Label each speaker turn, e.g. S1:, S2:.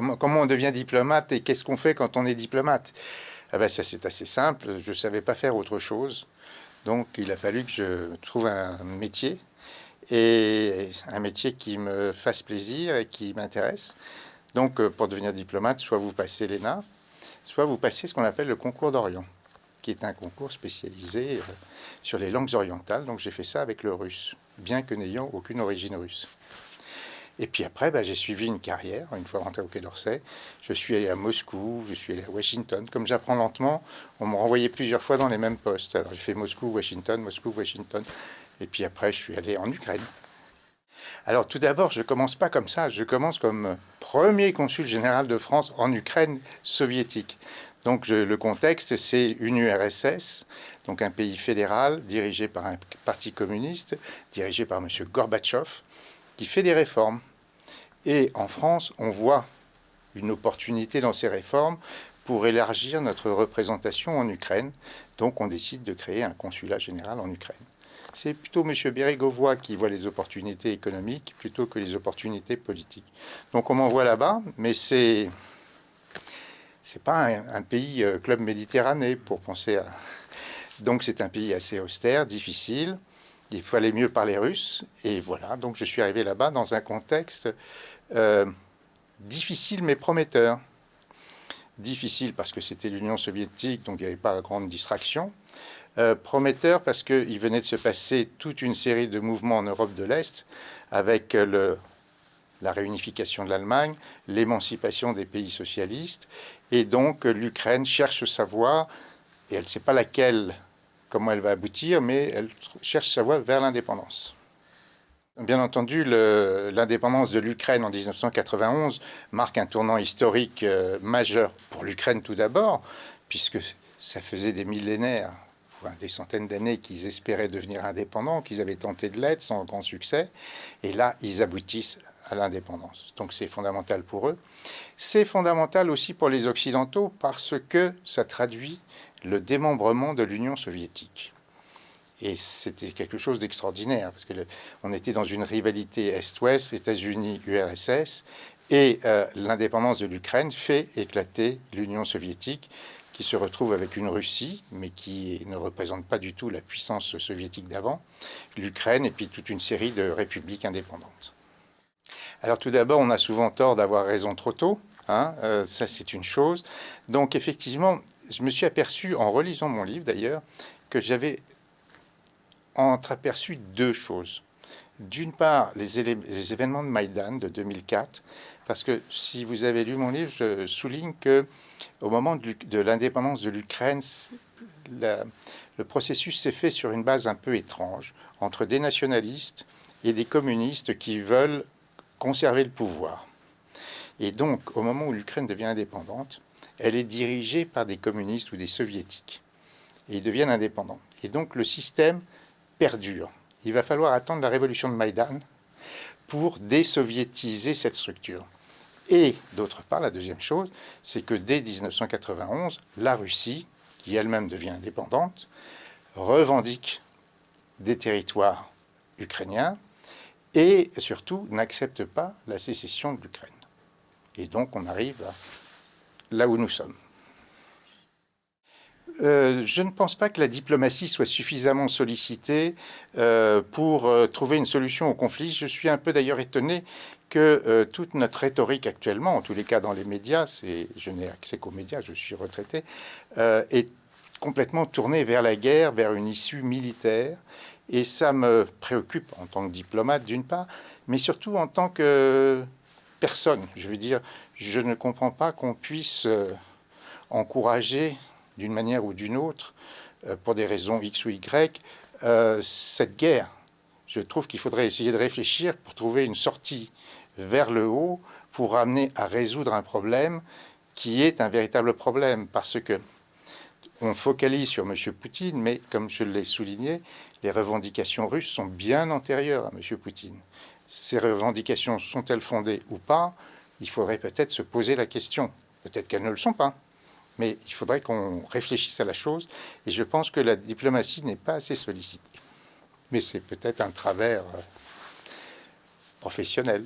S1: comment, on devient diplomate et qu'est-ce qu'on fait quand on est diplomate? Ah ben Ça, c'est assez simple. Je ne savais pas faire autre chose. Donc, il a fallu que je trouve un métier et un métier qui me fasse plaisir et qui m'intéresse. Donc, euh, pour devenir diplomate, soit vous passez l'ENA, soit vous passez ce qu'on appelle le concours d'Orient, qui est un concours spécialisé euh, sur les langues orientales. Donc, j'ai fait ça avec le russe, bien que n'ayant aucune origine russe. Et puis après, bah, j'ai suivi une carrière, une fois rentré au Quai d'Orsay. Je suis allé à Moscou, je suis allé à Washington. Comme j'apprends lentement, on m'a renvoyé plusieurs fois dans les mêmes postes. Alors j'ai fait Moscou, Washington, Moscou, Washington. Et puis après, je suis allé en Ukraine. Alors tout d'abord, je ne commence pas comme ça, je commence comme premier consul général de France en Ukraine soviétique. Donc le contexte, c'est une URSS, donc un pays fédéral dirigé par un parti communiste, dirigé par M. Gorbatchev, qui fait des réformes. Et en France, on voit une opportunité dans ces réformes pour élargir notre représentation en Ukraine. Donc on décide de créer un consulat général en Ukraine c'est plutôt M. Bérégovoy qui voit les opportunités économiques plutôt que les opportunités politiques. Donc on m'envoie là-bas, mais c'est c'est pas un, pays euh, club méditerranée pour penser à. Donc c'est un pays assez austère, difficile. Il fallait mieux parler russe et voilà. Donc je suis arrivé là-bas dans un contexte euh, difficile mais prometteur. Difficile parce que c'était l'Union soviétique, donc il n'y avait pas grande distraction. Euh, prometteur parce qu'il venait de se passer toute une série de mouvements en Europe de l'Est avec le, la réunification de l'Allemagne, l'émancipation des pays socialistes, et donc l'Ukraine cherche sa voie, et elle ne sait pas laquelle, comment elle va aboutir, mais elle cherche sa voie vers l'indépendance. Bien entendu, l'indépendance de l'Ukraine en 1991 marque un tournant historique euh, majeur pour l'Ukraine tout d'abord, puisque ça faisait des millénaires des centaines d'années qu'ils espéraient devenir indépendants, qu'ils avaient tenté de l'être sans grand succès, et là, ils aboutissent à l'indépendance. Donc c'est fondamental pour eux. C'est fondamental aussi pour les Occidentaux parce que ça traduit le démembrement de l'Union soviétique. Et c'était quelque chose d'extraordinaire, parce qu'on était dans une rivalité Est-Ouest, États-Unis, URSS, et euh, l'indépendance de l'Ukraine fait éclater l'Union soviétique, qui se retrouve avec une Russie, mais qui ne représente pas du tout la puissance soviétique d'avant, l'Ukraine et puis toute une série de républiques indépendantes. Alors tout d'abord, on a souvent tort d'avoir raison trop tôt, hein, euh, ça c'est une chose. Donc effectivement, je me suis aperçu, en relisant mon livre d'ailleurs, que j'avais entreaperçu deux choses. D'une part, les, événements de Maïdan de 2004, parce que si vous avez lu mon livre, je souligne que au moment de l'indépendance de l'Ukraine, le processus s'est fait sur une base un peu étrange, entre des nationalistes et des communistes qui veulent conserver le pouvoir. Et donc, au moment où l'Ukraine devient indépendante, elle est dirigée par des communistes ou des soviétiques. Et ils deviennent indépendants. Et donc, le système perdure. Il va falloir attendre la révolution de Maïdan pour désoviétiser cette structure. Et d'autre part, la deuxième chose, c'est que dès 1991, la Russie, qui elle-même devient indépendante, revendique des territoires ukrainiens et surtout n'accepte pas la sécession de l'Ukraine. Et donc on arrive là où nous sommes. Euh, je ne pense pas que la diplomatie soit suffisamment sollicitée euh, pour euh, trouver une solution au conflit. Je suis un peu d'ailleurs étonné que toute notre rhétorique actuellement, en tous les cas dans les médias, je n'ai accès qu'aux médias, je suis retraité, est complètement tournée vers la guerre, vers une issue militaire. Et ça me préoccupe en tant que diplomate d'une part, mais surtout en tant que personne. Je veux dire, je ne comprends pas qu'on puisse encourager d'une manière ou d'une autre, euh, pour des raisons X ou Y, euh, cette guerre. Je trouve qu'il faudrait essayer de réfléchir pour trouver une sortie vers le haut pour amener à résoudre un problème qui est un véritable problème parce que on focalise sur M. Poutine, mais comme je l'ai souligné, les revendications russes sont bien antérieures à M. Poutine. Ces revendications sont-elles fondées ou pas Il faudrait peut-être se poser la question. Peut-être qu'elles ne le sont pas. Mais il faudrait qu'on réfléchisse à la chose, et je pense que la diplomatie n'est pas assez sollicitée. Mais c'est peut-être un travers euh, professionnel.